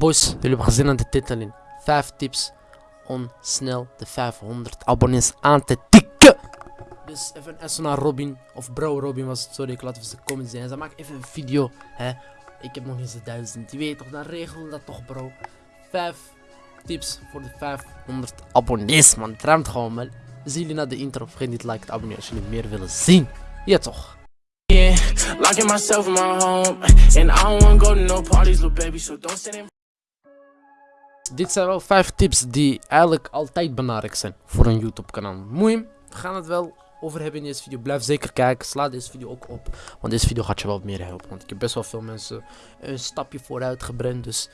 boys, jullie hebben gezien aan de titel in. 5 tips om snel de 500 abonnees aan te tikken. Dus even een naar Robin, of bro Robin was het, sorry, ik laat even de comments zien. Hij zei, maak even een video, hè. Ik heb nog eens de 1000, je weet toch, dan regelen we dat toch bro. 5 tips voor de 500 abonnees man, het ruimt gewoon man. Zien jullie naar de intro, vergeet niet like te abonneren als jullie meer willen zien. Ja toch. Locking myself in my home, and I don't wanna to no parties, little baby. So don't stand in Dit zijn wel 5 tips die eigenlijk altijd belangrijk zijn voor een YouTube kanaal. Moeim, we gaan het wel over hebben in deze video. Blijf zeker kijken, sla deze video ook op, want deze video gaat je wel meer helpen. Want ik heb best wel veel mensen een stapje vooruit gebrand, dus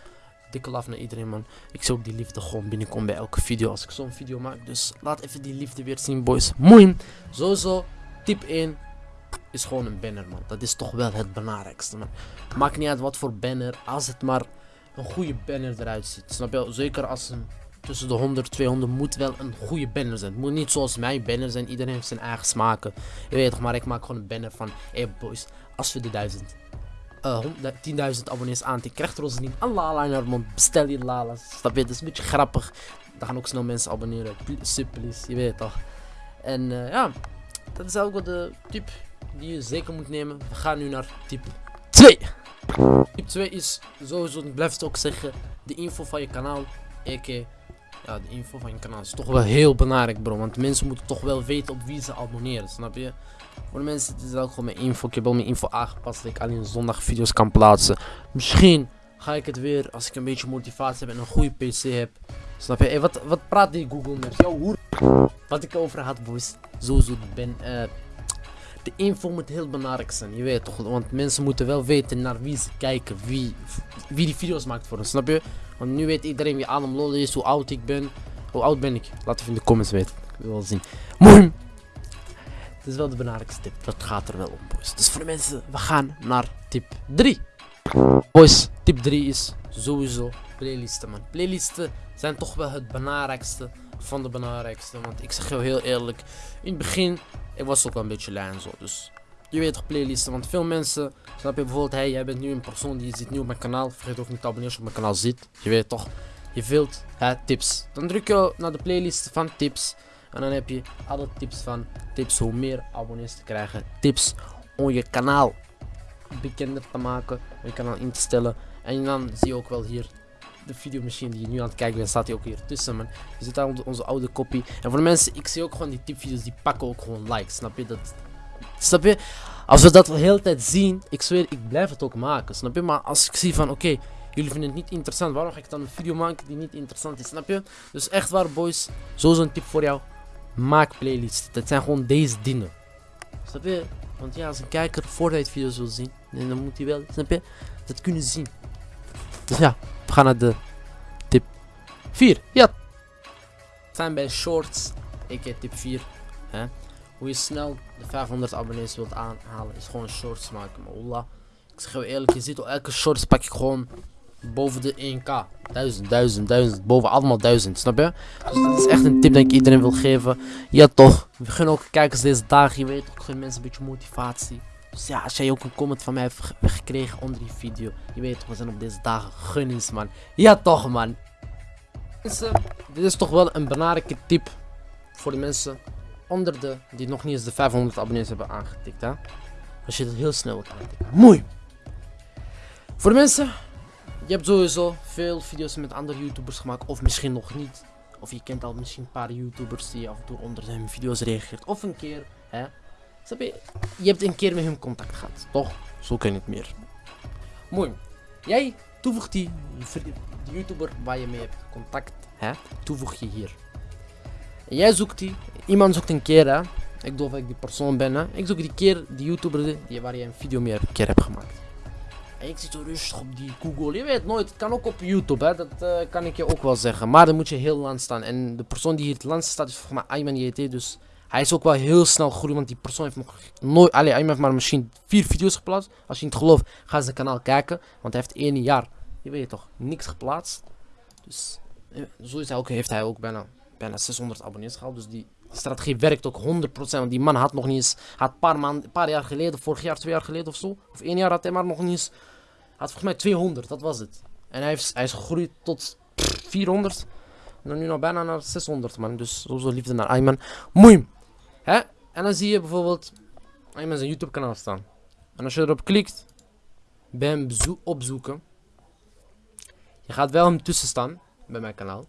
dikke laf naar iedereen man. Ik zie ook die liefde gewoon binnenkomen bij elke video als ik zo'n video maak. Dus laat even die liefde weer zien boys. Moeim, sowieso, tip 1 is gewoon een banner man. Dat is toch wel het belangrijkste man. Maakt niet uit wat voor banner, als het maar een goede banner eruit ziet. Snap je? Zeker als een tussen de 100, 200 moet wel een goede banner zijn. Het moet niet zoals mijn banner zijn. Iedereen heeft zijn eigen smaken. Je weet toch, maar ik maak gewoon een banner van, hey boys, als we de 1000, uh, 10.000 abonnees aantikken, krijgt Rosalien een lala in haar mond. Bestel je lala. Snap je? Dat is een beetje grappig. Dan gaan ook snel mensen abonneren. Super, je weet toch. En uh, ja, dat is ook wel de tip die je zeker moet nemen. We gaan nu naar tip 2. Tip 2 is sowieso, ik blijf het ook zeggen, de info van je kanaal. Ik, ja, de info van je kanaal is toch wel heel belangrijk bro. Want mensen moeten toch wel weten op wie ze abonneren, snap je? Voor de mensen, het is ook gewoon mijn info. Ik heb al mijn info aangepast dat ik alleen zondag video's kan plaatsen. Misschien ga ik het weer als ik een beetje motivatie heb en een goede PC heb. Snap je? Wat, wat praat die Google Maps? Yo, hoer. Wat ik over had, boys. Sowieso ben. Uh, de info moet heel belangrijk zijn, je weet toch? Want mensen moeten wel weten naar wie ze kijken, wie, wie die video's maakt voor hen, snap je? Want nu weet iedereen wie Adam Lol is, hoe oud ik ben. Hoe oud ben ik? Laat even in de comments weten, ik wil wel zien. Mooi! Het is wel de belangrijkste tip, dat gaat er wel om, boys. Dus voor de mensen, we gaan naar tip 3. Boys, tip 3 is sowieso playlisten, man. Playlisten zijn toch wel het belangrijkste van de belangrijkste. Want ik zeg jou heel eerlijk, in het begin, ik was ook wel een beetje lui en zo. Dus je weet toch playlisten, want veel mensen, snap je bijvoorbeeld, hey, jij bent nu een persoon die zit nu op mijn kanaal. Vergeet ook niet te abonneren als je op mijn kanaal zit. Je weet toch, je wilt hè, tips. Dan druk je naar de playlist van tips. En dan heb je alle tips van tips hoe meer abonnees te krijgen. Tips om je kanaal bekender te maken, om je kanaal in te stellen. En dan zie je ook wel hier de videomachine die je nu aan het kijken bent, staat hij ook hier tussen, man. Je zit daar onze oude kopie. En voor de mensen, ik zie ook gewoon die tipvideo's, die pakken ook gewoon likes, snap je? Dat, snap je? Als we dat de hele tijd zien, ik zweer, ik blijf het ook maken, snap je? Maar als ik zie van, oké, jullie vinden het niet interessant, waarom ga ik dan een video maken die niet interessant is, snap je? Dus echt waar, boys, zo'n tip voor jou. Maak playlists. Dat zijn gewoon deze dingen. Snap je? Want ja, als een kijker voordat hij video's wil zien, dan moet hij wel, snap je? Dat kunnen zien. Dus ja, gaan naar de tip 4. Ja. We zijn bij shorts. Ik heb tip 4. Hè? Hoe je snel de 500 abonnees wilt aanhalen is gewoon shorts maken. Maar ik zeg je eerlijk, je ziet al elke shorts pak ik gewoon boven de 1k. 1000, 1000, 1000, boven allemaal 1000, snap je? Dus dat is echt een tip dat ik iedereen wil geven. Ja toch, we gunnen ook kijkers deze dagen, je weet ook, gun mensen een beetje motivatie. Dus ja, als jij ook een comment van mij hebt gekregen onder die video. Je weet we zijn op deze dagen. Gun eens man. Ja toch man. Dit is toch wel een belangrijke tip voor de mensen onder de die nog niet eens de 500 abonnees hebben aangetikt. Hè? Als je het heel snel wilt aantikken. Mooi. Voor de mensen, je hebt sowieso veel video's met andere YouTubers gemaakt. Of misschien nog niet. Of je kent al misschien een paar YouTubers die af en toe onder hun video's reageert. Of een keer, hè. Snap je? Je hebt een keer met hem contact gehad, toch? Zo kan het meer. Mooi. Jij toevoegt die, YouTuber waar je mee hebt contact, hè? Toevoeg je hier. Jij zoekt die, iemand zoekt een keer, hè? Ik geloof dat ik die persoon ben, hè? Ik zoek die keer, die YouTuber die, waar je een video mee een keer hebt gemaakt. En ik zit zo rustig op die Google. Je weet nooit, het kan ook op YouTube, hè? dat uh, kan ik je ook wel zeggen. Maar dan moet je heel lang staan. En de persoon die hier het langst staat is volgens mij Ayman JT. Dus hij is ook wel heel snel groeien, want die persoon heeft nog nooit... Allee, hij heeft maar misschien vier video's geplaatst. Als je niet gelooft, ga zijn kanaal kijken. Want hij heeft één jaar, je weet toch, niks geplaatst. Dus zo is hij ook, heeft hij ook bijna, bijna 600 abonnees gehaald. Dus die strategie werkt ook 100%. Want die man had nog niet eens... Had paar, paar jaar geleden, vorig jaar, twee jaar geleden of zo. Of één jaar had hij maar nog niet eens... Had volgens mij 200, dat was het. En hij, heeft, hij is gegroeid tot pff, 400. En dan nu nog bijna naar 600 man. Dus sowieso liefde naar Ayman. Moeim. Hè? En dan zie je bijvoorbeeld Ayman zijn YouTube kanaal staan. En als je erop klikt, bij hem opzoeken. Je gaat wel hem tussen staan bij mijn kanaal.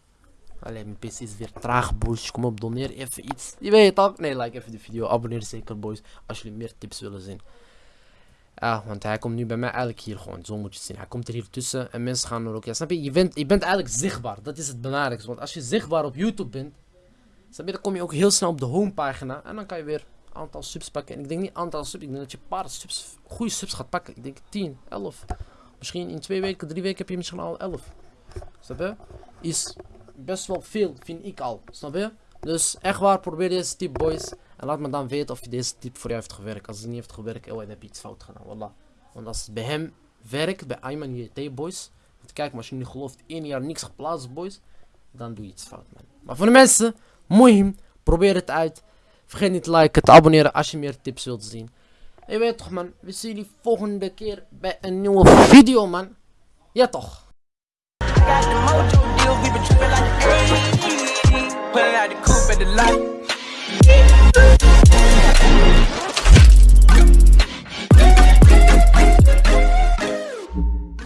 Alleen mijn PC is weer traag, boys. Kom op, doneer even iets. Je weet het toch? Nee, like even de video. Abonneer zeker, boys. Als jullie meer tips willen zien. Want hij komt nu bij mij eigenlijk hier gewoon. Zo moet je het zien. Hij komt er hier tussen en mensen gaan er ook. Ja, snap je? Je bent, je bent eigenlijk zichtbaar. Dat is het belangrijkste. Want als je zichtbaar op YouTube bent, snap dan kom je ook heel snel op de homepagina. En dan kan je weer een aantal subs pakken. En ik denk niet aantal subs. Ik denk dat je een paar subs, goede subs gaat pakken. Ik denk 10, 11. Misschien in twee weken, drie weken heb je misschien al 11. Snap je? Is best wel veel, vind ik al. Snap je? Dus echt waar, probeer deze tip, boys. En laat me dan weten of deze tip voor jou heeft gewerkt. Als het niet heeft gewerkt, oh, dan heb je iets fout gedaan. Wallah. Want als het bij hem werkt, bij Ayman JT, boys. Want kijk, maar als je niet gelooft, één jaar niks geplaatst, boys. Dan doe je iets fout, man. Maar voor de mensen, moeim, probeer het uit. Vergeet niet te liken, te abonneren als je meer tips wilt zien. En je weet toch, man. We zien jullie volgende keer bij een nieuwe video, man. Ja, toch.